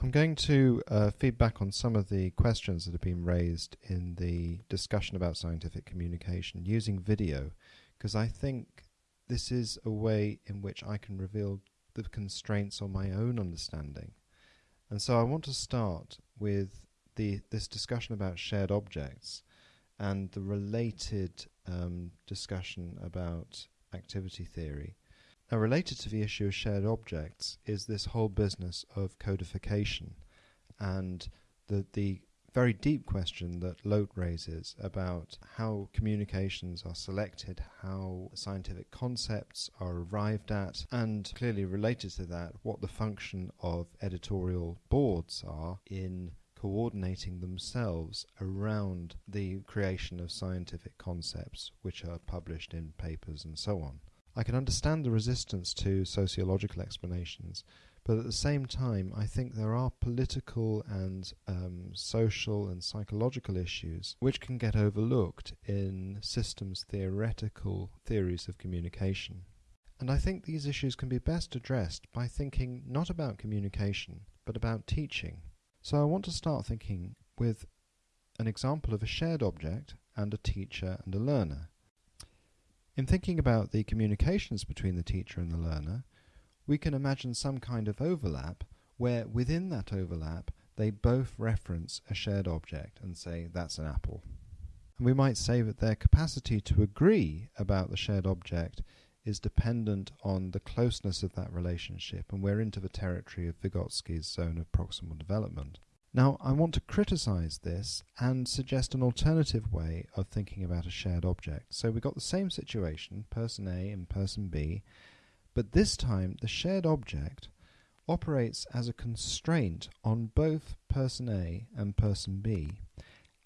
I'm going to uh, feedback on some of the questions that have been raised in the discussion about scientific communication using video, because I think this is a way in which I can reveal the constraints on my own understanding. And so I want to start with the this discussion about shared objects and the related um, discussion about activity theory. Now, related to the issue of shared objects is this whole business of codification and the, the very deep question that Loet raises about how communications are selected, how scientific concepts are arrived at, and clearly related to that, what the function of editorial boards are in coordinating themselves around the creation of scientific concepts which are published in papers and so on. I can understand the resistance to sociological explanations, but at the same time, I think there are political and um, social and psychological issues which can get overlooked in systems theoretical theories of communication. And I think these issues can be best addressed by thinking not about communication, but about teaching. So I want to start thinking with an example of a shared object and a teacher and a learner. In thinking about the communications between the teacher and the learner, we can imagine some kind of overlap where within that overlap they both reference a shared object and say that's an apple. And we might say that their capacity to agree about the shared object is dependent on the closeness of that relationship, and we're into the territory of Vygotsky's zone of proximal development. Now, I want to criticize this and suggest an alternative way of thinking about a shared object. So we've got the same situation, person A and person B, but this time the shared object operates as a constraint on both person A and person B,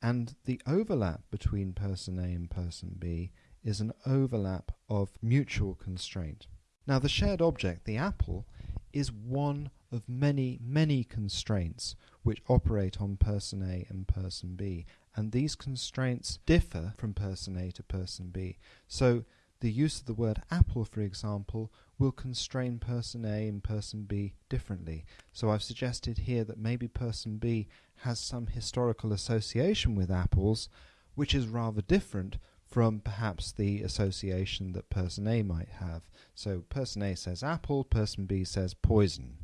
and the overlap between person A and person B is an overlap of mutual constraint. Now, the shared object, the apple, is one of many, many constraints which operate on person A and person B. And these constraints differ from person A to person B. So the use of the word apple, for example, will constrain person A and person B differently. So I've suggested here that maybe person B has some historical association with apples, which is rather different from perhaps the association that person A might have. So person A says apple, person B says poison.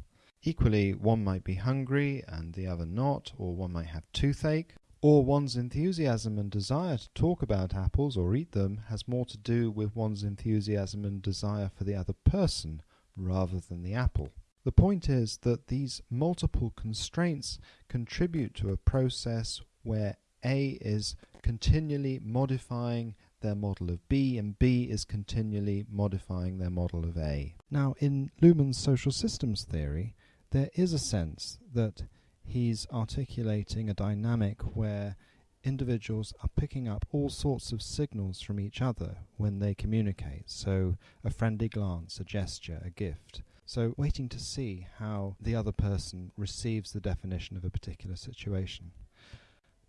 Equally, one might be hungry and the other not, or one might have toothache, or one's enthusiasm and desire to talk about apples or eat them has more to do with one's enthusiasm and desire for the other person rather than the apple. The point is that these multiple constraints contribute to a process where A is continually modifying their model of B and B is continually modifying their model of A. Now, in Luhmann's social systems theory, there is a sense that he's articulating a dynamic where individuals are picking up all sorts of signals from each other when they communicate. So, a friendly glance, a gesture, a gift. So, waiting to see how the other person receives the definition of a particular situation.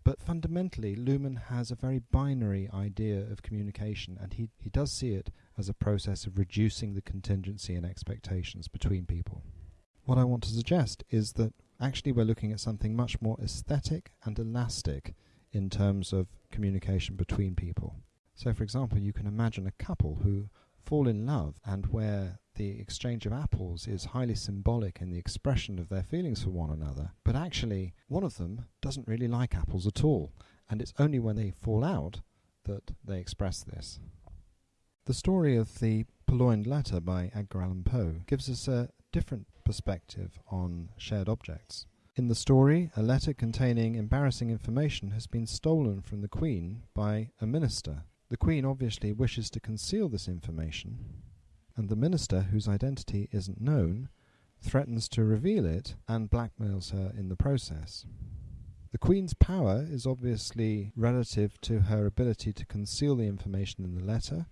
But fundamentally, Luhmann has a very binary idea of communication, and he, he does see it as a process of reducing the contingency and expectations between people. What I want to suggest is that actually we're looking at something much more aesthetic and elastic in terms of communication between people. So, for example, you can imagine a couple who fall in love and where the exchange of apples is highly symbolic in the expression of their feelings for one another, but actually one of them doesn't really like apples at all, and it's only when they fall out that they express this. The story of the Purloined Letter by Edgar Allan Poe gives us a different perspective on shared objects. In the story, a letter containing embarrassing information has been stolen from the Queen by a minister. The Queen obviously wishes to conceal this information, and the minister, whose identity isn't known, threatens to reveal it and blackmails her in the process. The Queen's power is obviously relative to her ability to conceal the information in the letter,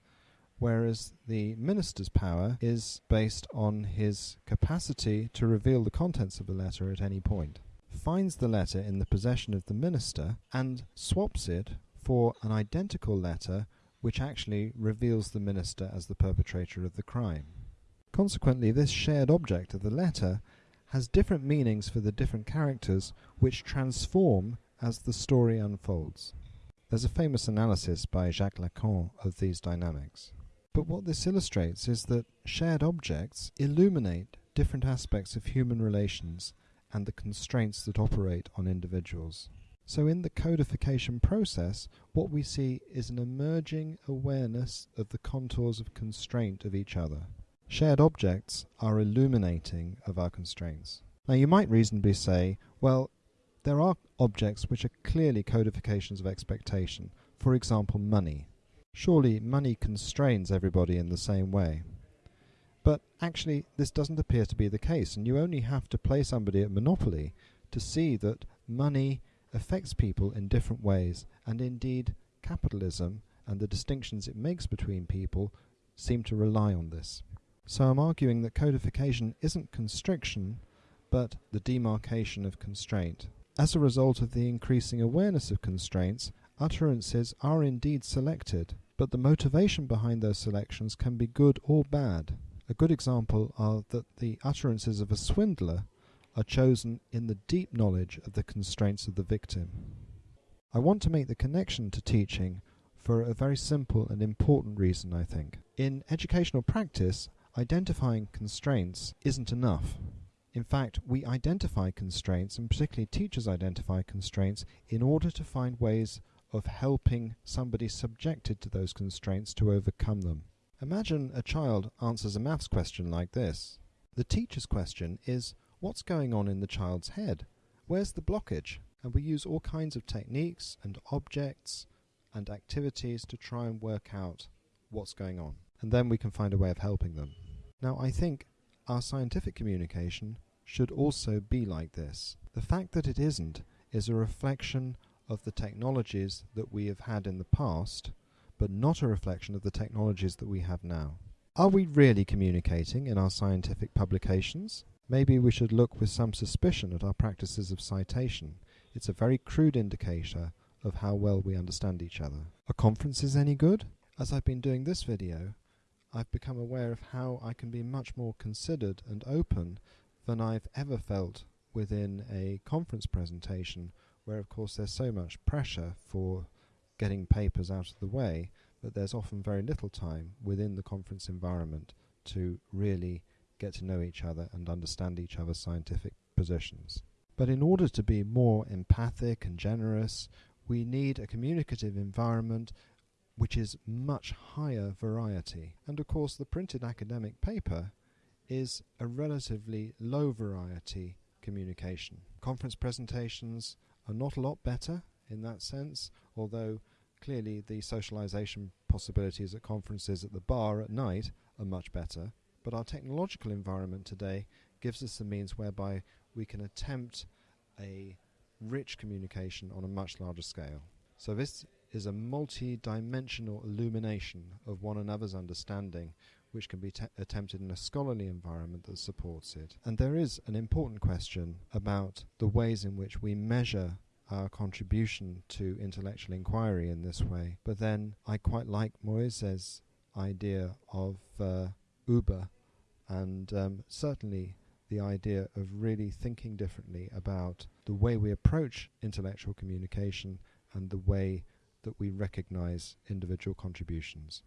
whereas the minister's power is based on his capacity to reveal the contents of the letter at any point. Finds the letter in the possession of the minister and swaps it for an identical letter which actually reveals the minister as the perpetrator of the crime. Consequently, this shared object of the letter has different meanings for the different characters, which transform as the story unfolds. There's a famous analysis by Jacques Lacan of these dynamics. But what this illustrates is that shared objects illuminate different aspects of human relations and the constraints that operate on individuals. So, in the codification process, what we see is an emerging awareness of the contours of constraint of each other. Shared objects are illuminating of our constraints. Now, you might reasonably say, well, there are objects which are clearly codifications of expectation, for example, money. Surely money constrains everybody in the same way. But actually, this doesn't appear to be the case, and you only have to play somebody at Monopoly to see that money affects people in different ways, and indeed, capitalism and the distinctions it makes between people seem to rely on this. So I'm arguing that codification isn't constriction, but the demarcation of constraint. As a result of the increasing awareness of constraints, utterances are indeed selected, but the motivation behind those selections can be good or bad. A good example are that the utterances of a swindler are chosen in the deep knowledge of the constraints of the victim. I want to make the connection to teaching for a very simple and important reason, I think. In educational practice, identifying constraints isn't enough. In fact, we identify constraints, and particularly teachers identify constraints, in order to find ways of helping somebody subjected to those constraints to overcome them. Imagine a child answers a maths question like this. The teacher's question is, what's going on in the child's head? Where's the blockage? And we use all kinds of techniques and objects and activities to try and work out what's going on. And then we can find a way of helping them. Now, I think our scientific communication should also be like this. The fact that it isn't is a reflection of the technologies that we have had in the past, but not a reflection of the technologies that we have now. Are we really communicating in our scientific publications? Maybe we should look with some suspicion at our practices of citation. It's a very crude indicator of how well we understand each other. Are conferences any good? As I've been doing this video, I've become aware of how I can be much more considered and open than I've ever felt within a conference presentation, where of course there's so much pressure for getting papers out of the way, but there's often very little time within the conference environment to really get to know each other and understand each other's scientific positions. But in order to be more empathic and generous, we need a communicative environment which is much higher variety. And of course, the printed academic paper is a relatively low variety communication. Conference presentations are not a lot better in that sense, although clearly the socialization possibilities at conferences at the bar at night are much better. But our technological environment today gives us the means whereby we can attempt a rich communication on a much larger scale. So this is a multi-dimensional illumination of one another's understanding which can be attempted in a scholarly environment that supports it. And there is an important question about the ways in which we measure our contribution to intellectual inquiry in this way. But then I quite like Moises' idea of uh, Uber, and um, certainly the idea of really thinking differently about the way we approach intellectual communication and the way that we recognize individual contributions.